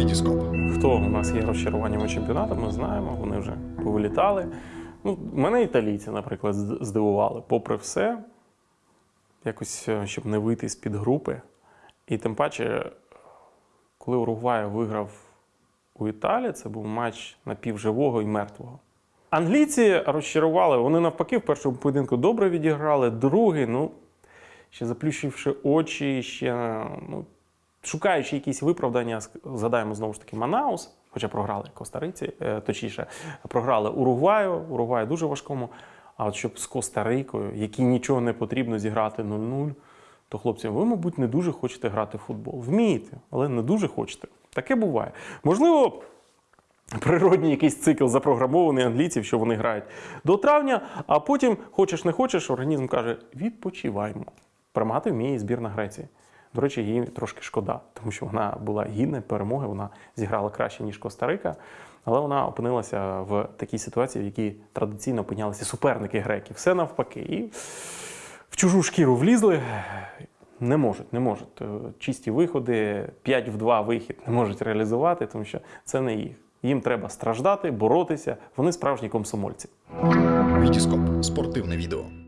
Вітіскоп. Хто у нас є розчаруваннями чемпіонату, ми знаємо, вони вже повилітали. Ну, мене італійці, наприклад, здивували. Попри все, якось, е, щоб не вийти з-під групи. І тим паче, коли Уругвай виграв у Італії, це був матч напівживого і мертвого. Англійці розчарували, вони навпаки в першому поєдинку добре відіграли, другий, ну, ще заплющивши очі, ще ну, шукаючи якісь виправдання, згадаємо знову ж таки Манаус, хоча програли Коста-Риці, е, точніше, програли Уругваю, Уругваю дуже важкому. А от щоб з Коста-Рикою, якій нічого не потрібно зіграти 0-0, то хлопці, ви, мабуть, не дуже хочете грати в футбол. Вмієте, але не дуже хочете. Таке буває. Можливо, природній якийсь цикл запрограмований англійців, що вони грають до травня, а потім, хочеш не хочеш, організм каже: відпочиваємо. Перемагати вміє збірна Греції. До речі, їй трошки шкода, тому що вона була гідна перемоги, вона зіграла краще, ніж Коста-Рика, але вона опинилася в такій ситуації, в якій традиційно опинялися суперники греків. Все навпаки. І в чужу шкіру влізли. Не можуть, не можуть. Е, Чисті виходи, 5 в 2 вихід не можуть реалізувати, тому що це не їх. Їм треба страждати, боротися. Вони справжні комсомольці. Вітіскоп. Спортивне відео.